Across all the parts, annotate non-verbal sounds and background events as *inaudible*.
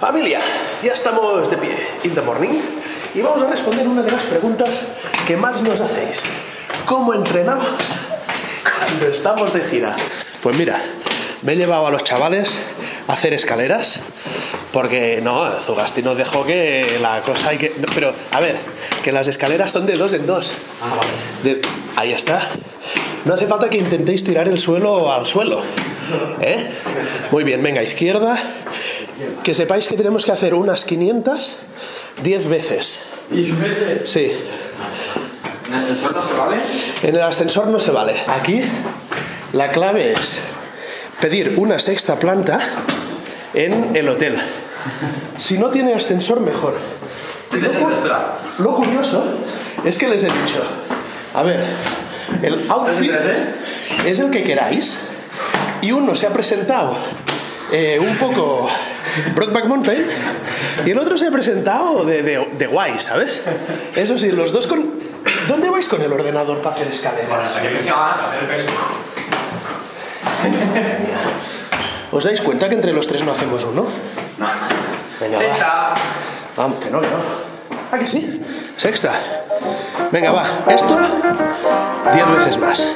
Familia, ya estamos de pie, in the morning, y vamos a responder una de las preguntas que más nos hacéis. ¿Cómo entrenamos cuando estamos de gira? Pues mira, me he llevado a los chavales a hacer escaleras, porque no, Zugasti nos dejó que la cosa hay que... pero, a ver, que las escaleras son de dos en dos. De- ahí está. No hace falta que intentéis tirar el suelo al suelo. ¿Eh? Muy bien, venga, izquierda. Que sepáis que tenemos que hacer unas 500 10 veces. ¿Y veces? Sí. ¿En el ascensor no se vale? En el ascensor no se vale. Aquí la clave es pedir una sexta planta en el hotel. Si no tiene ascensor, mejor. Espera. Lo curioso es que les he dicho, a ver, el outfit ¿Tres en es el que queráis y uno se ha presentado eh, un poco Brockback Mountain y el otro se ha presentado de, de, de guay, ¿sabes? Eso sí, los dos con... ¿Dónde vais con el ordenador para hacer escaleras? ¿Os dais cuenta que entre los tres no hacemos uno? No. Venga, va. Sexta. Vamos, que no, que no. ¿Ah, que sí? Sexta. Venga, va. Esto, diez veces más.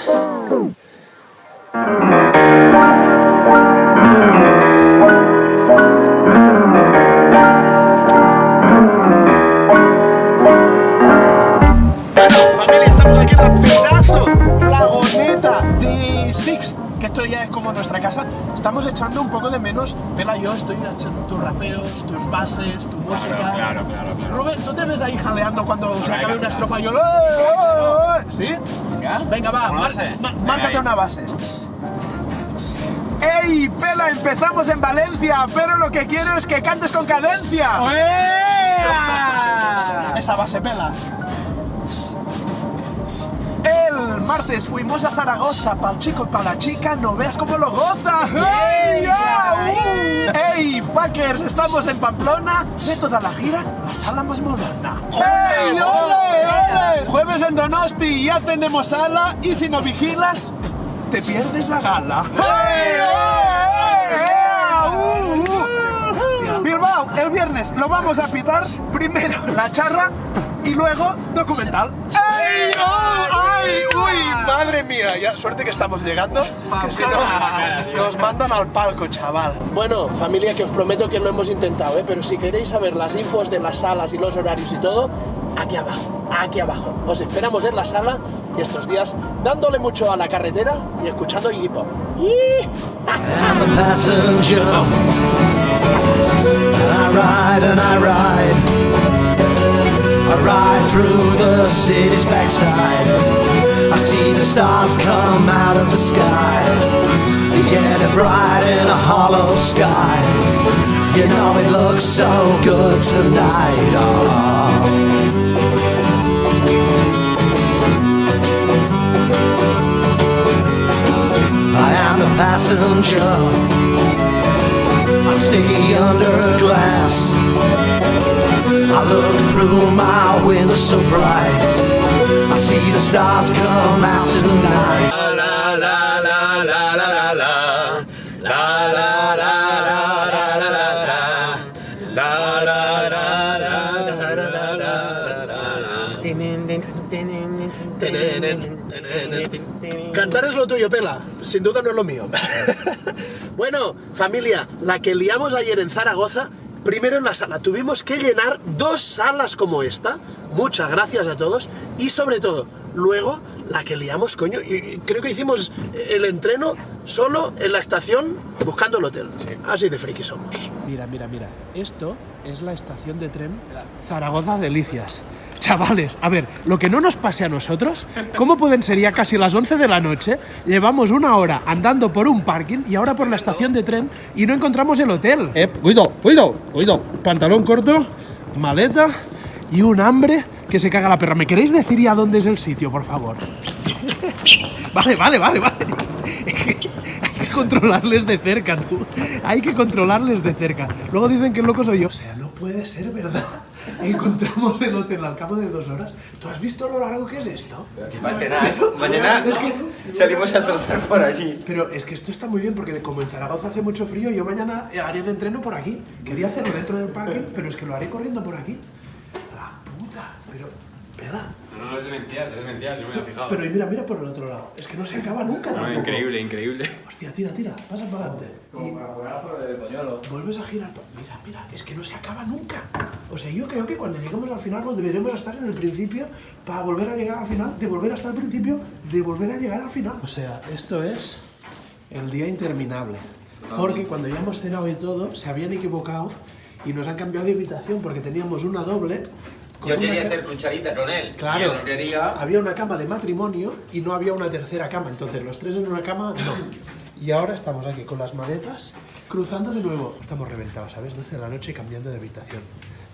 La pedazo flagoneta de Sixt, que esto ya es como nuestra casa. Estamos echando un poco de menos, Pela, yo estoy echando tus rapeos, tus bases, tu música. claro, claro, claro. Rubén, ¿tú te ves ahí jaleando cuando se acabe una estrofa yo... ¿Sí? Venga. Venga, va, mar- márcate una base. ¡Ey, Pela! Empezamos en Valencia, pero lo que quiero es que cantes con cadencia. Esa base, Pela. Martes fuimos a Zaragoza, pa'l chico y pa' la chica, no veas cómo lo goza. ¡Ey, ya! ¡Uh! ¡Ey, fuckers! Estamos en Pamplona, de toda la gira, la sala más moderna. ¡Ey, ole, ole! Jueves en Donosti, ya tenemos sala, y si no vigilas, te pierdes la gala. ¡Ey, ole, ea! ¡Uh, uh! Bilbao, el viernes lo vamos a pitar, primero la charra y luego documental. ¡Ey! ¡Oh! ¡Ay! ¡Uy! ¡Madre mía! Ya, suerte que estamos llegando, que si no nos mandan al palco, chaval. Bueno, familia, que os prometo que lo hemos intentado, ¿eh? pero si queréis saber las infos de las salas y los horarios y todo, aquí abajo, aquí abajo. Os esperamos en la sala y estos días dándole mucho a la carretera y escuchando Iggy Pop. ¡Ih! I'm the passenger. And I ride and I ride. I ride through the city's backside. I see the stars come out of the sky. Yeah, they're bright in a hollow sky. You know it looks so good tonight. Oh. Cantar es lo tuyo, Pela. Sin duda no es lo mío. bueno, familia, la que liamos ayer en Zaragoza, primero en la sala. Tuvimos que llenar dos salas como esta. Muchas gracias a todos. Y sobre todo, luego la que liamos, coño. y- creo que hicimos el entreno solo en la estación buscando el hotel. Así de friki somos. Mira, mira, mira. Esto es la estación de tren Zaragoza Delicias. Chavales, a ver, lo que no nos pase a nosotros, ¿cómo pueden ser ya casi las 11 de la noche? Llevamos una hora andando por un parking y ahora por la estación de tren y no encontramos el hotel. Eh, cuido, cuido, cuido. Pantalón corto, maleta y un hambre que se caga la perra. ¿Me queréis decir ya dónde es el sitio, por favor? *laughs* vale, vale, vale, vale. Hay que controlarles de cerca, tú. Hay que controlarles de cerca. Luego dicen que el loco soy yo. O sea, no puede ser verdad. Encontramos el hotel al cabo de dos horas. ¿Tú has visto lo largo que es esto? Mañana, mañana *laughs* Es que- salimos a trotar por allí. Pero es que esto está muy bien porque como en Zaragoza hace mucho frío, yo mañana haré el entreno por aquí. Quería hacerlo dentro del parking, pero es que lo haré corriendo por aquí. La puta, pero... Pela. No, no, es demencial, es demencial, no me había fijado. Pero mira, mira por el otro lado. Es que no se acaba nunca No, tampoco. increíble, increíble. Hostia, tira, tira, pasa para adelante. Y vuelves a girar. Mira, mira, es que no se acaba nunca. O sea, yo creo que cuando lleguemos al final nos deberemos estar en el principio para volver a llegar al final, de volver hasta el principio, de volver a llegar al final. O sea, esto es el día interminable. Porque cuando ya hemos cenado y todo, se habían equivocado y nos han cambiado de habitación porque teníamos una doble. Yo quería hacer cucharita con él. Claro, no quería. había una cama de matrimonio y no había una tercera cama. Entonces, los tres en una cama, no. Y ahora estamos aquí con las maletas, cruzando de nuevo. Estamos reventados, ¿sabes? 12 de la noche y cambiando de habitación.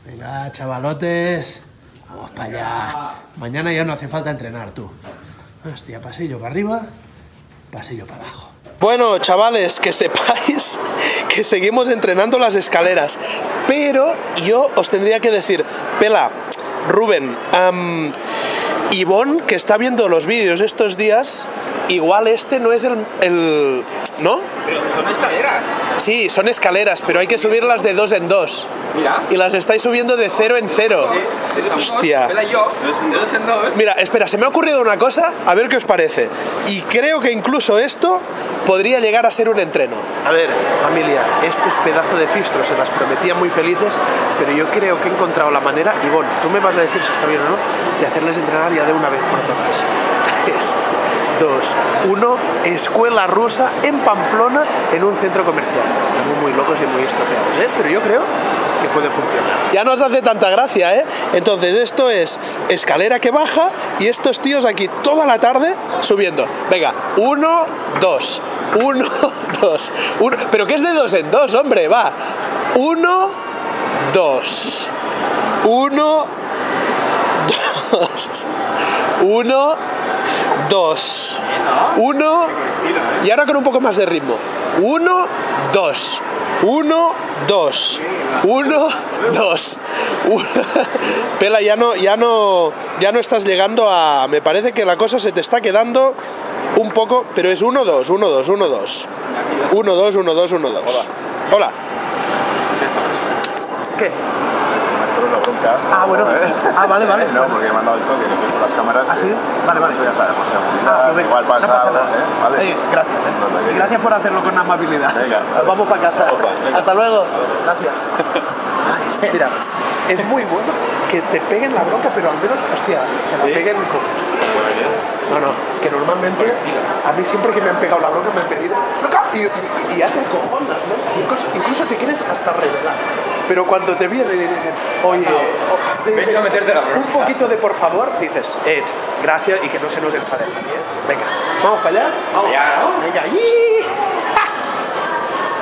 Venga, chavalotes, vamos para allá. Mañana ya no hace falta entrenar, tú. Hostia, pasillo para arriba, pasillo para abajo. Bueno, chavales, que sepáis *laughs* que seguimos entrenando las escaleras. Pero yo os tendría que decir, Pela, Rubén, am, Ivonne, que está viendo los vídeos estos días, igual este no es el, el- ¿No? Pero son escaleras. Sí, son escaleras, pero hay que subirlas de dos en dos. Mira. Y las estáis subiendo de cero en cero. Hostia. Mira, espera, se me ha ocurrido una cosa, a ver qué os parece. Y creo que incluso esto podría llegar a ser un entreno. A ver, familia, estos pedazos de fistros se las prometían muy felices, pero yo creo que he encontrado la manera, y bueno, tú me vas a decir si está bien o no, de hacerles entrenar ya de una vez por todas. *laughs* Tres, dos, uno, escuela rusa en Pamplona, en un centro comercial. Estamos muy locos y muy estropeados, ¿eh? Pero yo creo que puede funcionar. Ya no os hace tanta gracia, ¿eh? Entonces esto es escalera que baja y estos tíos aquí toda la tarde subiendo. Venga, uno, dos, uno, dos, uno. Pero que es de dos en dos, hombre, va. Uno, dos, uno, dos, uno, dos, uno, y ahora con un poco más de ritmo. Uno, dos, uno, dos, uno, dos. Uno. Pela, ya no, ya no, ya no estás llegando a. Me parece que la cosa se te está quedando un poco, pero es uno, dos, uno, dos, uno, dos, uno, dos, uno, dos, uno, dos. Hola. ¿Qué? La bronca. Ah, bueno. Ah, vale, vale. No, porque he mandado el toque que tengo las cámaras. ¿Ah, sí? Vale, vale. Eso ya sabes, por seguridad, Ah, pues venga, igual pasa, no pasa nada. ¿eh? Vale. Gracias, ¿eh? No, no, Y gracias por hacerlo con amabilidad. Venga, Nos vale. vamos para casa. Hasta luego. Gracias. *laughs* Mira, es muy bueno que te peguen la bronca, pero al menos, hostia, que la peguen con... No, no, que normalmente a mí siempre que me han pegado la bronca me han pedido y, y, y hacen cojonas, ¿no? Incluso, incluso te quieres hasta revelar. Pero cuando te vienen y dicen, oye, o- te Venga dicen, a meterte la bronca. un poquito de por favor, dices, eh, gracias y que no se nos enfade nadie. ¿eh? Venga, vamos para allá. Vamos. allá, ¿no? Venga.